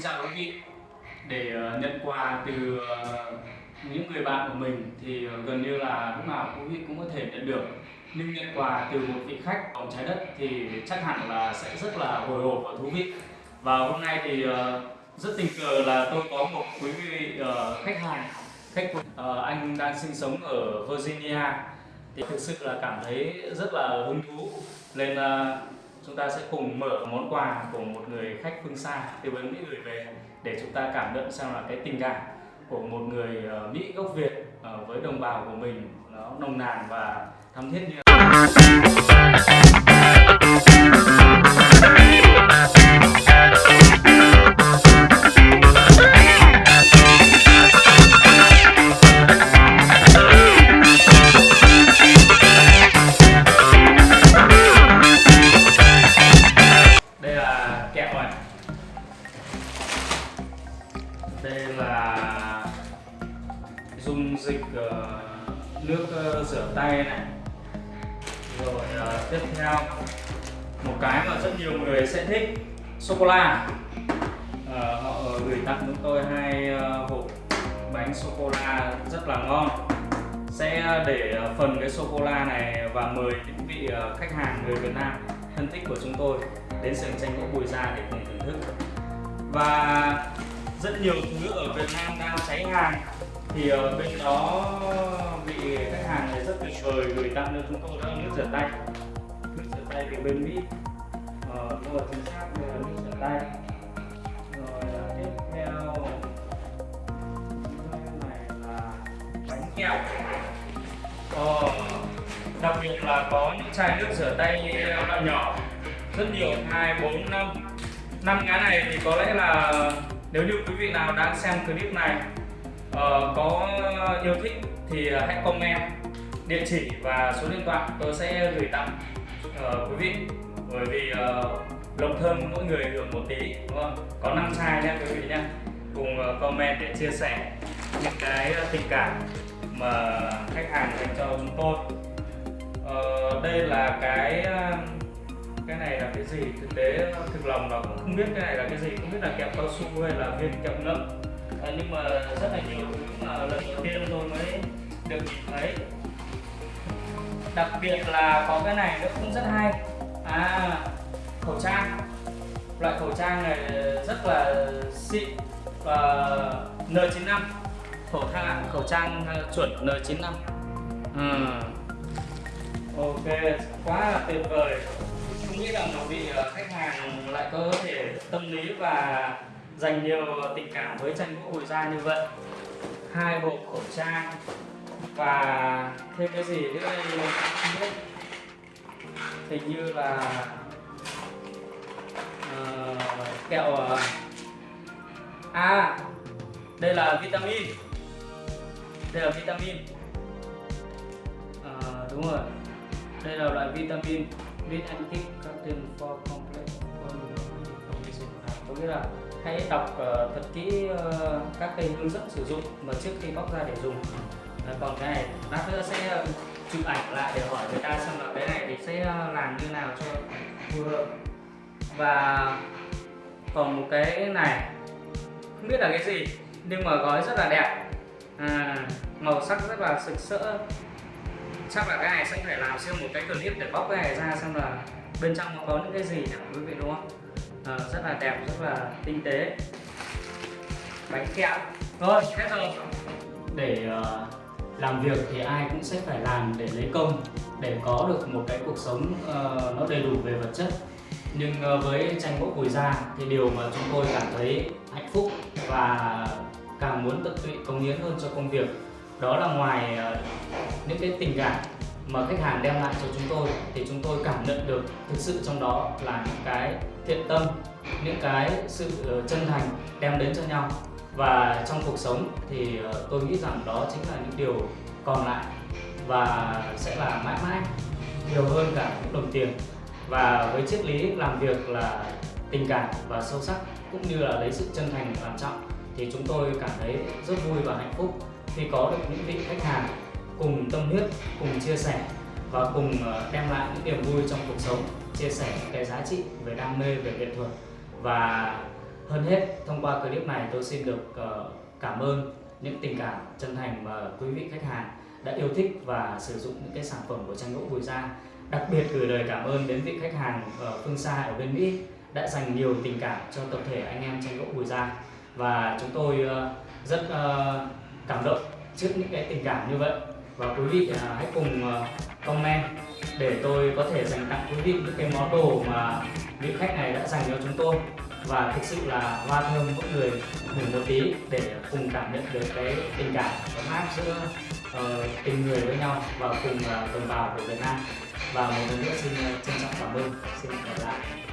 Xin chào quý vị. Để ờ, nhận quà từ ờ, những người bạn của mình thì ờ, gần như là lúc nào quý vị cũng có thể nhận được. Nhưng nhận quà từ một vị khách vòng trái đất thì chắc hẳn là sẽ rất là hồi hộp và thú vị. Và hôm nay thì rất tình cờ là tôi có một quý vị khách hàng, khách anh đang sinh sống ở Virginia. Thì thực sự là cảm thấy rất là hứng thú. Nên chúng ta sẽ cùng mở món quà của một người khách phương xa từ bên Mỹ gửi về, để chúng ta cảm nhận xem là cái tình cảm của một người ờ, Mỹ gốc Việt ờ, với đồng bào của mình nó nồng nàn và thắm thiết như dịch uh, nước uh, rửa tay này. Rồi uh, tiếp theo một cái mà rất nhiều người sẽ thích sô cô la. Uh, họ gửi tặng chúng tôi hai uh, hộp bánh sô cô la rất là ngon. Sẽ để phần cái sô cô la này và mời những vị khách hàng người Việt Nam thân thích của chúng tôi đến sườn tranh gỗ bùi gia để cùng thưởng thức. Và rất nhiều thứ ở Việt Nam đang cháy hàng thì ở bên đó bị khách hàng này rất tuyệt vời gửi tặng cho chúng tôi đó nước rửa tay. Nước rửa tay thì bên Mỹ ờ, nhưng chính xác đây là nước rửa tay. Rồi à, tiếp theo. Này là bánh kẹo. Ờ, đặc biệt là có những chai nước rửa tay loại nhỏ. Rất nhiều hai bốn năm. Năm cái này thì có lẽ là nếu như quý vị nào đang xem clip này Ờ, có yêu thích thì ờ, hãy comment địa chỉ và số điện thoại tôi sẽ gửi tặng uh, quý vị. Bởi vì uh, lộc thơm mỗi người hưởng một tí đúng không? Có năm chai nha quý vị nhé. Cùng uh, comment để chia sẻ những cái tình cảm mà khách hàng dành cho chúng tôi. Uh, đây là cái cái này là cái gì? Thực tế thực lòng là cũng không biết cái này là cái gì. Không biết là kẹo cao su hay là viên kẹo nấm à, nhưng mà rất là nhiều thứ mà lần đầu tiên tôi mới được nhìn thấy. Đặc biệt là có cái này nó cũng rất hay. À khẩu trang. Loại khẩu trang này rất là xịn và N95 khẩu trang khẩu trang ờ, chuẩn N95 ừ. Ờ. ok quá là tuyệt vời. Không nghĩ rằng một vị khách hàng lại có thể tâm lý và dành nhiều tình cảm với tranh gỗ bùi gia như vậy. Hai bộ khẩu trang và thêm cái gì nữa đây? Không biết. Hình như là uh, kẹo uh, à đây là vitamin. Đây là vitamin. Ờ, đúng rồi. Đây là loại vitamin. Vitamin and Tick for Complex Formulation có nghĩa là hãy đọc uh, thật kỹ uh, các cái hướng dẫn sử dụng mà trước khi bóc ra để dùng. Uh, còn cái này lát nữa sẽ chụp ảnh lại để hỏi người ta xem là cái này thì sẽ làm như nào cho phù hợp. Và còn một cái này không biết là cái gì nhưng mà gói rất là đẹp. À, màu sắc rất là sực sỡ. Chắc là cái này sẽ phải làm xem một cái clip để bóc cái này ra xem là bên trong nó có những cái gì nhỉ quý vị đúng không? À, rất là đẹp rất là tinh tế. Bánh kẹo. Rồi hết rồi để uh, làm việc thì ai cũng sẽ phải làm để lấy công để có được một cái cuộc sống uh, nó đầy đủ về vật chất. Nhưng uh, với tranh gỗ cùi da thì điều mà chúng tôi cảm thấy hạnh phúc và càng muốn tận tụy cống hiến hơn cho công việc đó là ngoài uh, những cái tình cảm mà khách hàng đem lại cho chúng tôi thì chúng tôi cảm nhận được thực sự trong đó là những cái thiện tâm, những cái sự ờ, chân thành đem đến cho nhau. Và trong cuộc sống thì ờ, tôi nghĩ rằng đó chính là những điều còn lại và sẽ là mãi mãi nhiều hơn cả những đồng tiền. Và với triết lý làm việc là tình cảm và sâu sắc cũng như là lấy sự chân thành làm trọng thì chúng tôi cảm thấy rất vui và hạnh phúc khi có được những vị khách hàng cùng tâm huyết, cùng chia sẻ và cùng ờ, đem lại những niềm vui trong cuộc sống, chia sẻ những cái giá trị về đam mê, về nghệ thuật. Và hơn hết thông qua clip này tôi xin được ờ, cảm ơn những tình cảm chân thành mà quý vị khách hàng đã yêu thích và sử dụng những cái sản phẩm của tranh gỗ Bùi Gia đặc biệt gửi lời cảm ơn đến vị khách hàng ở phương xa ở bên Mỹ đã dành nhiều tình cảm cho tập thể anh em tranh gỗ Bùi Gia và chúng tôi rất cảm động trước những cái tình cảm như vậy và quý vị à, hãy cùng à, comment để tôi có thể dành tặng quý vị những cái món đồ mà vị khách này đã dành cho chúng tôi. Và thực sự là hoa thơm mỗi người ngửi một tí để cùng cảm nhận được cái tình cảm ấm áp giữa uh, tình người với nhau và cùng uh, đồng bào của Việt Nam. Và một lần nữa xin uh, trân trọng cảm ơn. Xin gặp lại.